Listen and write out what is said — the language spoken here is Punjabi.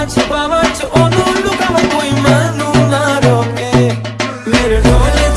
ਛੁਪਾਵਾਂ ਛੁਪਾਵਾਂ ਚ ਉਹਨੂੰ ਲੁਕਾਵਾਂ ਕੋਈ ਮੈਨੂੰ ਨਾ ਰੋਕੇ। ਮੇਰੇ ਢੋਲੇ